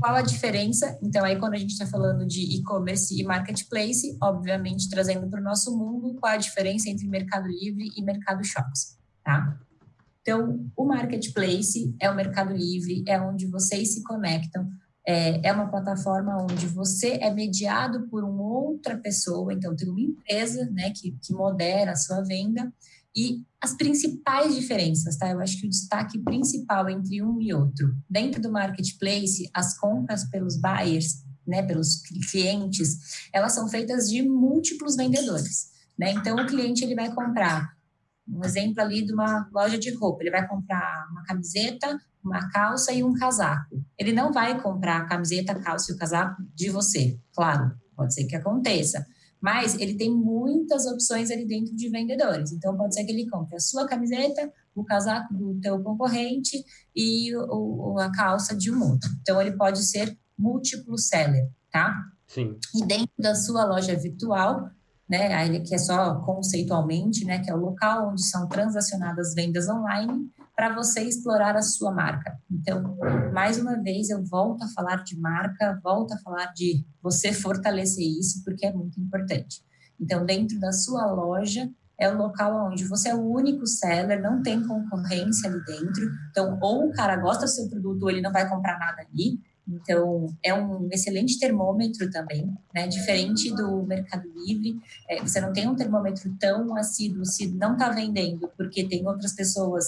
qual a diferença? Então, aí quando a gente está falando de e-commerce e marketplace, obviamente trazendo para o nosso mundo, qual a diferença entre Mercado Livre e Mercado Shops, tá? Então, o marketplace é o Mercado Livre, é onde vocês se conectam, é, é uma plataforma onde você é mediado por uma outra pessoa, então tem uma empresa né, que, que modera a sua venda, e as principais diferenças, tá? Eu acho que o destaque principal entre um e outro, dentro do marketplace, as compras pelos buyers, né, pelos clientes, elas são feitas de múltiplos vendedores, né? Então o cliente ele vai comprar um exemplo ali de uma loja de roupa, ele vai comprar uma camiseta, uma calça e um casaco. Ele não vai comprar a camiseta, a calça e o casaco de você, claro, pode ser que aconteça mas ele tem muitas opções ali dentro de vendedores. Então, pode ser que ele compre a sua camiseta, o casaco do teu concorrente e o, a calça de um outro. Então, ele pode ser múltiplo seller, tá? Sim. E dentro da sua loja virtual, né, que é só conceitualmente, né, que é o local onde são transacionadas vendas online, para você explorar a sua marca. Então, mais uma vez, eu volto a falar de marca, volto a falar de você fortalecer isso, porque é muito importante. Então, dentro da sua loja, é o local onde você é o único seller, não tem concorrência ali dentro. Então, ou o cara gosta do seu produto, ou ele não vai comprar nada ali. Então, é um excelente termômetro também, né? Diferente do Mercado Livre, é, você não tem um termômetro tão assíduo se não está vendendo, porque tem outras pessoas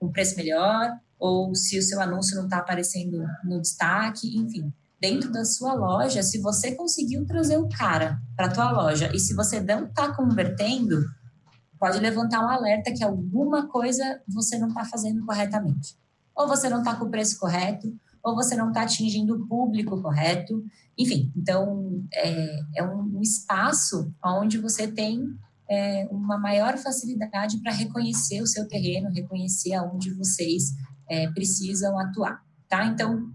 um preço melhor, ou se o seu anúncio não está aparecendo no destaque, enfim. Dentro da sua loja, se você conseguiu trazer o cara para a tua loja e se você não está convertendo, pode levantar um alerta que alguma coisa você não está fazendo corretamente. Ou você não está com o preço correto, ou você não está atingindo o público correto. Enfim, então é, é um espaço onde você tem é, uma maior facilidade para reconhecer o seu terreno, reconhecer aonde vocês é, precisam atuar, tá? Então,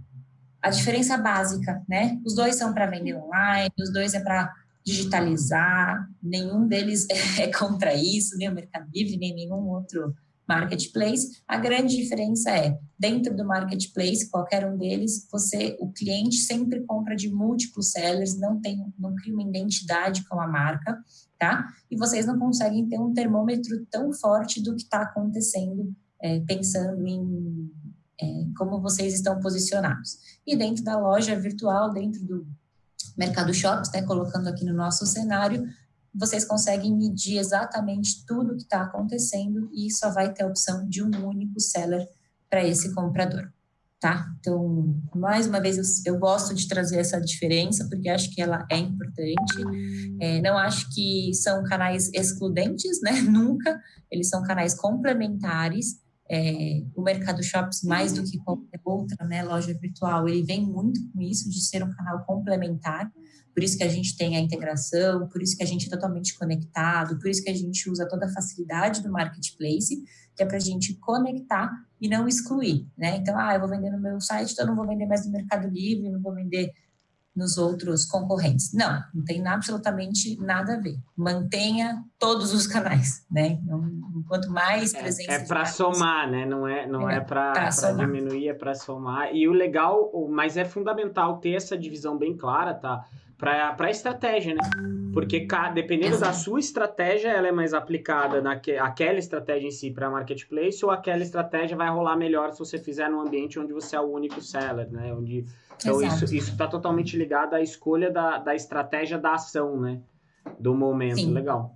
a diferença básica, né? Os dois são para vender online, os dois é para digitalizar, nenhum deles é contra isso, nem o Mercado Livre, nem nenhum outro marketplace. A grande diferença é, dentro do marketplace, qualquer um deles, você, o cliente sempre compra de múltiplos sellers, não tem, não cria uma identidade com a marca, tá? E vocês não conseguem ter um termômetro tão forte do que está acontecendo, é, pensando em é, como vocês estão posicionados. E dentro da loja virtual, dentro do Mercado Shops, né, colocando aqui no nosso cenário, vocês conseguem medir exatamente tudo o que está acontecendo e só vai ter a opção de um único seller para esse comprador, tá? Então, mais uma vez, eu, gosto de trazer essa diferença porque acho que ela é importante. É, não acho que são canais excludentes, né? Nunca. Eles são canais complementares. É, o Mercado Shops, mais do que qualquer outra né, loja virtual, ele vem muito com isso de ser um canal complementar por isso que a gente tem a integração, por isso que a gente é totalmente conectado, por isso que a gente usa toda a facilidade do marketplace, que é para a gente conectar e não excluir, né? Então, ah, eu vou vender no meu site, então eu não vou vender mais no Mercado Livre, não vou vender nos outros concorrentes. Não, não tem absolutamente nada a ver. Mantenha todos os canais, né? Então, quanto mais é, presença... É, é para somar, né? Não é, não é, é para diminuir, é para somar. E o legal, mas é fundamental ter essa divisão bem clara, tá? Para a estratégia, né? Porque dependendo da sua estratégia, ela é mais aplicada naquela estratégia em si para marketplace ou aquela estratégia vai rolar melhor se você fizer num ambiente onde você é o único seller, né? Onde, então Exato. isso está totalmente ligado à escolha da, da estratégia da ação, né? Do momento. Sim. Legal.